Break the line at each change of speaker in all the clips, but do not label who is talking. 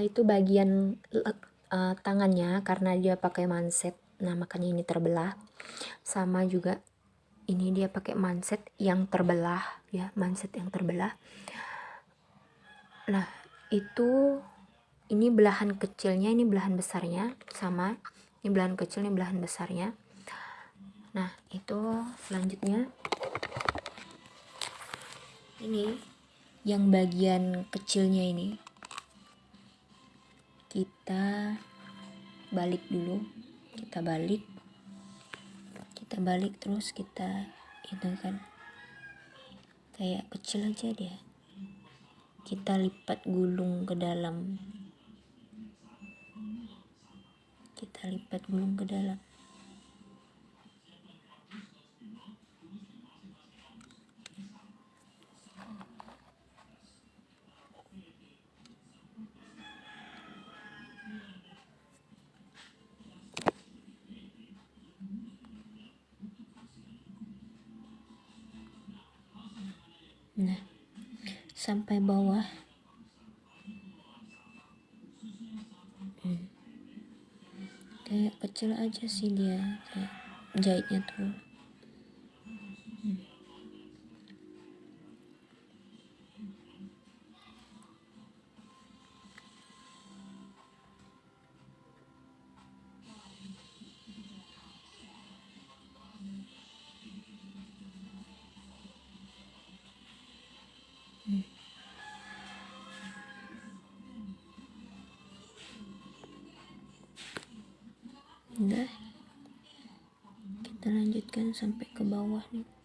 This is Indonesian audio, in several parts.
itu bagian uh, tangannya karena dia pakai manset. Nah makanya ini terbelah. Sama juga ini dia pakai manset yang terbelah ya manset yang terbelah. Nah itu ini belahan kecilnya ini belahan besarnya sama. Ini belahan kecil ini belahan besarnya. Nah itu selanjutnya. Ini yang bagian kecilnya ini kita balik dulu. Kita balik. Kita balik terus kita itu kan. Kayak kecil aja dia. Kita lipat gulung ke dalam. Kita lipat gulung ke dalam nah sampai bawah hmm. kayak kecil aja sih dia kayak jahitnya tuh udah. Kita lanjutkan sampai ke bawah nih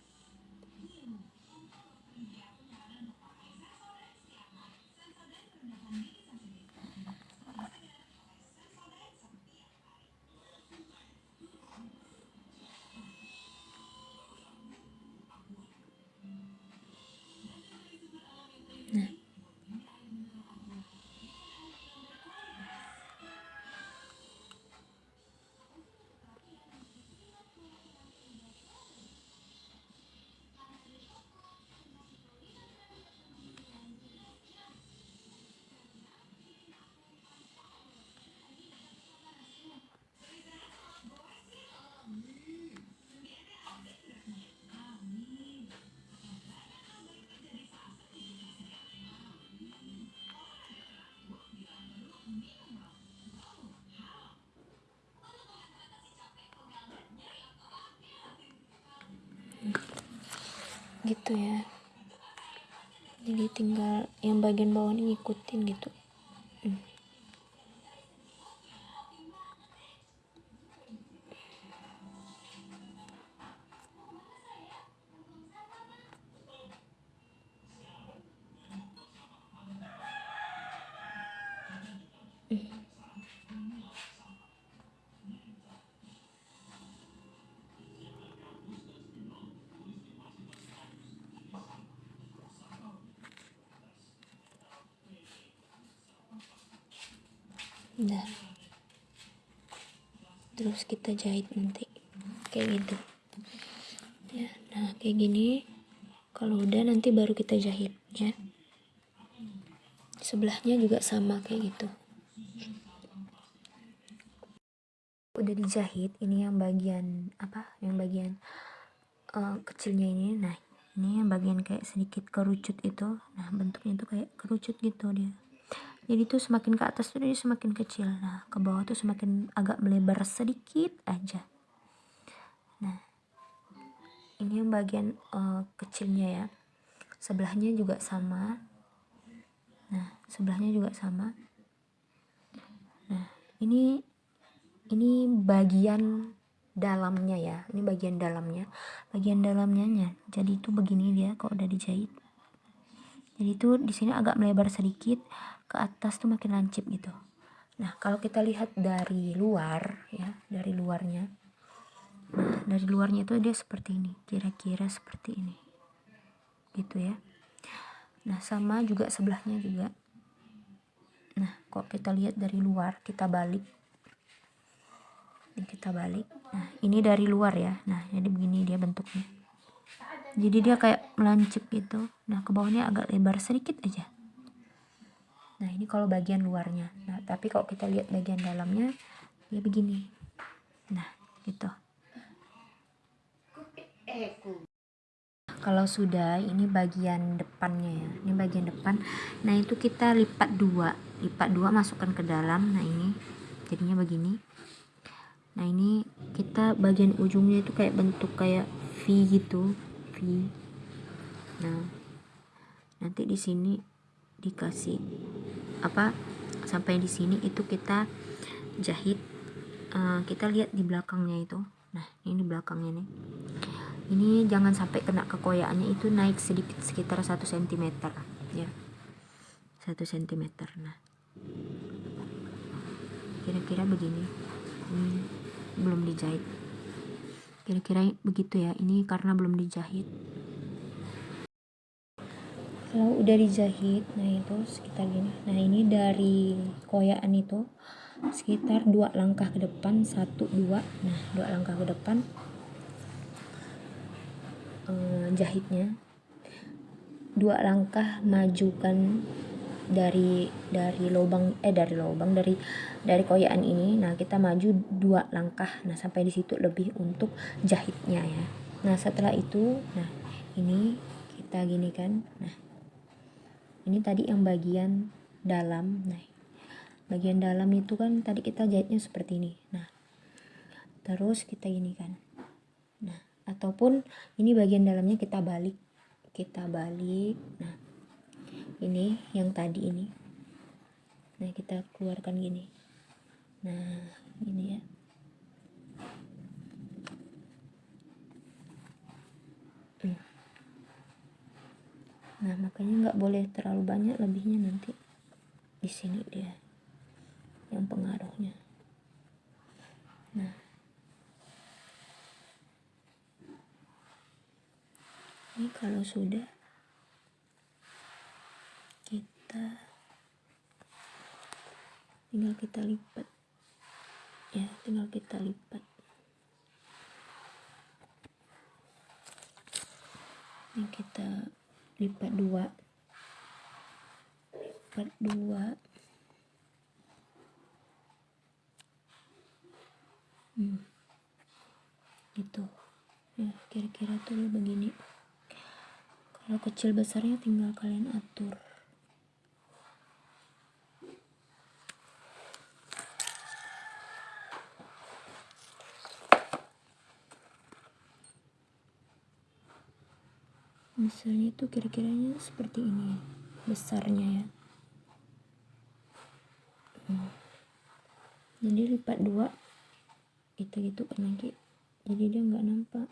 gitu ya. Jadi tinggal yang bagian bawah ini ngikutin gitu. Hmm. Nah, terus kita jahit nanti. Kayak gitu. Ya nah kayak gini. Kalau udah nanti baru kita jahit ya. Sebelahnya juga sama kayak gitu. Udah dijahit ini yang bagian apa? Yang bagian uh, kecilnya ini. Nah ini yang bagian kayak sedikit kerucut itu. Nah bentuknya tuh kayak kerucut gitu dia jadi tuh semakin ke atas tuh dia semakin kecil. Nah ke bawah tuh semakin agak melebar sedikit aja. Nah ini yang bagian uh, kecilnya ya. Sebelahnya juga sama. Nah sebelahnya juga sama. Nah ini ini bagian dalamnya ya. Ini bagian dalamnya. Bagian dalamnya jadi itu begini dia kalau udah dijahit. Jadi itu di sini agak melebar sedikit ke atas tuh makin lancip gitu. Nah kalau kita lihat dari luar ya dari luarnya. Nah dari luarnya itu dia seperti ini kira-kira seperti ini. Gitu ya. Nah sama juga sebelahnya juga. Nah kok kita lihat dari luar kita balik. Ini kita balik. Nah ini dari luar ya. Nah jadi begini dia bentuknya. Jadi dia kayak melancip gitu. Nah ke bawahnya agak lebar sedikit aja nah ini kalau bagian luarnya. Nah tapi kalau kita lihat bagian dalamnya ya begini. Nah gitu. Kalau sudah ini bagian depannya ya. Ini bagian depan. Nah itu kita lipat dua. Lipat dua masukkan ke dalam. Nah ini jadinya begini. Nah ini kita bagian ujungnya itu kayak bentuk kayak V gitu. V. Nah nanti di sini dikasih apa sampai di sini itu kita jahit uh, kita lihat di belakangnya itu. Nah ini di belakangnya nih. Ini jangan sampai kena kekoyaannya itu naik sedikit sekitar satu cm ya. Satu cm nah. Kira-kira begini. Ini belum dijahit. Kira-kira begitu ya. Ini karena belum dijahit kalau udah dijahit nah itu sekitar gini. Nah ini dari koyaan itu sekitar dua langkah ke depan satu dua. Nah dua langkah ke depan eh, jahitnya. Dua langkah majukan dari dari lubang eh dari lubang dari dari koyaan ini. Nah kita maju dua langkah. Nah sampai di situ lebih untuk jahitnya ya. Nah setelah itu nah ini kita gini kan nah ini tadi yang bagian dalam. Nah bagian dalam itu kan tadi kita jahitnya seperti ini. Nah terus kita ini kan. Nah ataupun ini bagian dalamnya kita balik. Kita balik. Nah ini yang tadi ini. Nah kita keluarkan gini. Nah ini ya nah makanya nggak boleh terlalu banyak lebihnya nanti di sini dia yang pengaruhnya. Nah. Ini kalau sudah kita tinggal kita lipat. Ya tinggal kita lipat. Ini kita lipat dua. Lipat dua. Hmm. itu ya kira-kira tuh begini. Kalau kecil besarnya tinggal kalian atur misalnya itu kira-kiranya seperti ini besarnya ya. Hmm. jadi lipat dua kita gitu kan lagi. Jadi dia nggak nampak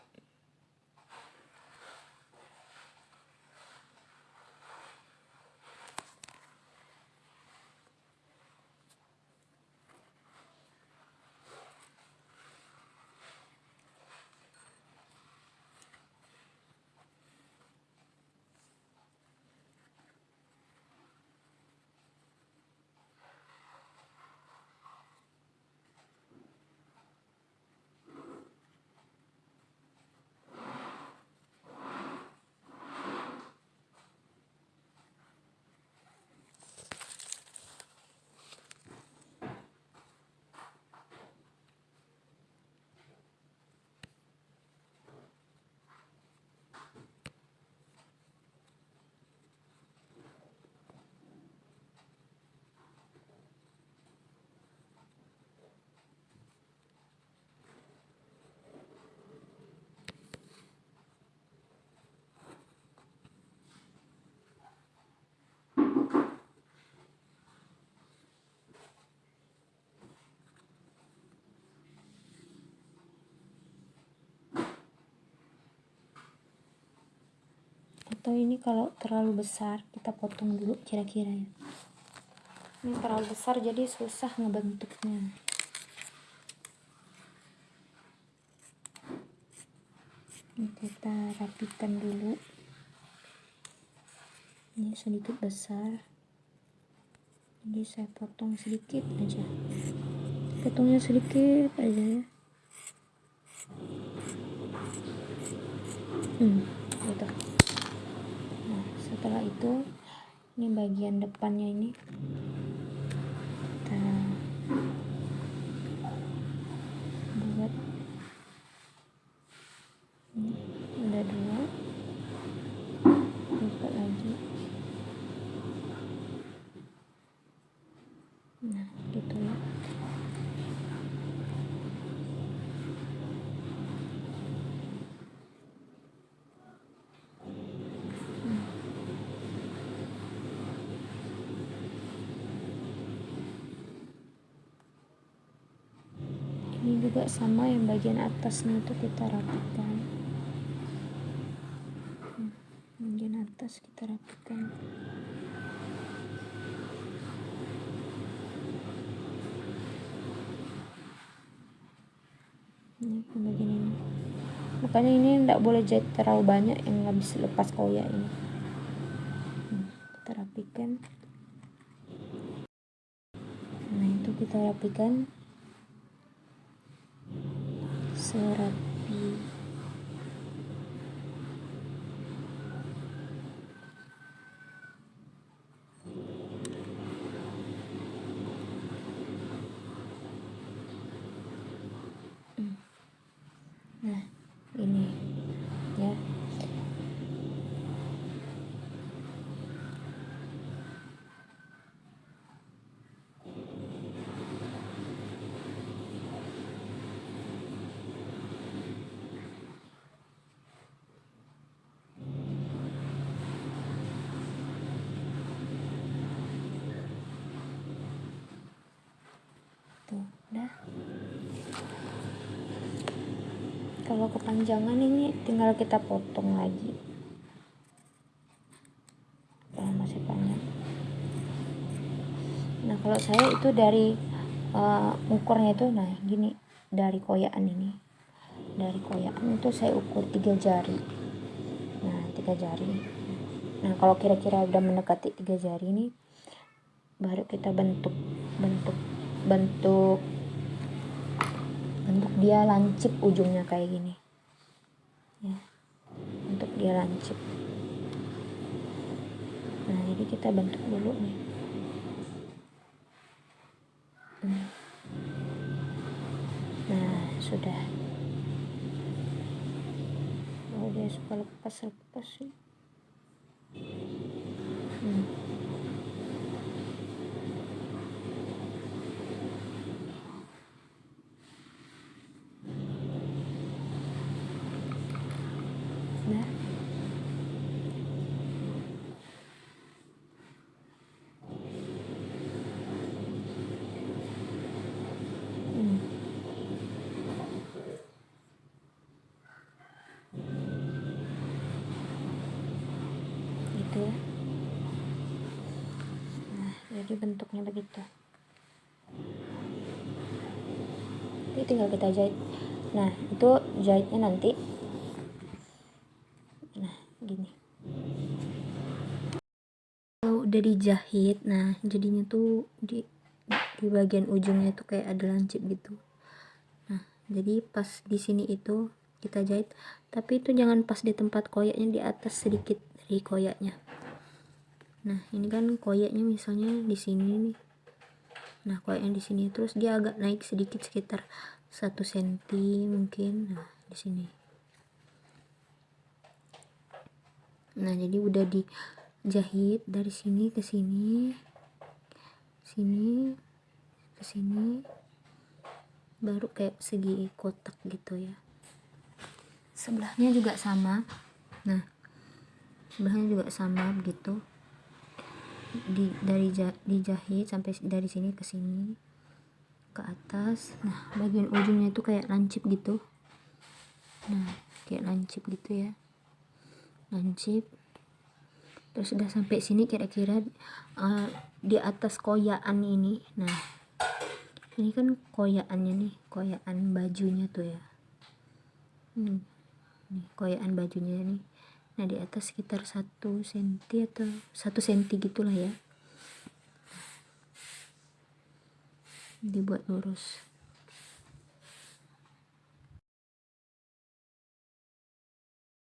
atau ini kalau terlalu besar kita potong dulu kira-kira ya. Ini terlalu besar jadi susah ngebentuknya. Ini kita rapikan dulu. Ini sedikit besar. Jadi saya potong sedikit aja. Potongnya sedikit aja ya. Hmm gitu setelah itu ini bagian depannya ini. Kita buat. Ini udah dua. Buka lagi. Nah gitu juga sama yang bagian atasnya itu kita rapikan. Hmm, bagian atas kita rapikan. Ini bagian ini. Makanya ini tidak boleh jahit terlalu banyak yang nggak bisa lepas koyak ini. Hmm, kita rapikan. Nah itu kita rapikan serapi kalau kepanjangan ini tinggal kita potong lagi. Kalau masih panjang nah kalau saya itu dari uh, ukurnya itu nah gini dari koyaan ini. Dari koyaan itu saya ukur tiga jari. Nah tiga jari. Nah kalau kira-kira udah mendekati tiga jari ini baru kita bentuk bentuk bentuk bentuk dia lancip ujungnya kayak gini. Ya. Untuk dia lancip. Nah jadi kita bentuk dulu nih. Nah sudah. Oh dia suka lepas lepas sih. Hmm. Jadi bentuknya begitu. Ini tinggal kita jahit. Nah itu jahitnya nanti. Nah gini. Kalau udah dijahit nah jadinya tuh di di bagian ujungnya tuh kayak ada lancip gitu. Nah jadi pas di sini itu kita jahit. Tapi itu jangan pas di tempat koyaknya di atas sedikit dari koyaknya nah ini kan koyaknya misalnya di sini nih. Nah koyaknya di sini terus dia agak naik sedikit sekitar satu senti mungkin. Nah di sini. Nah jadi udah dijahit dari sini ke sini sini ke sini baru kayak segi kotak gitu ya. Sebelahnya juga sama. Nah sebelahnya juga sama begitu di dari dijahit sampai dari sini ke sini ke atas. Nah bagian ujungnya itu kayak lancip gitu. Nah kayak lancip gitu ya. Lancip. Terus sudah sampai sini kira-kira uh, di atas koyaan ini. Nah ini kan koyaannya nih koyaan bajunya tuh ya. Hmm, nih koyaan bajunya nih nah di atas sekitar satu senti atau satu senti gitulah ya. Dibuat lurus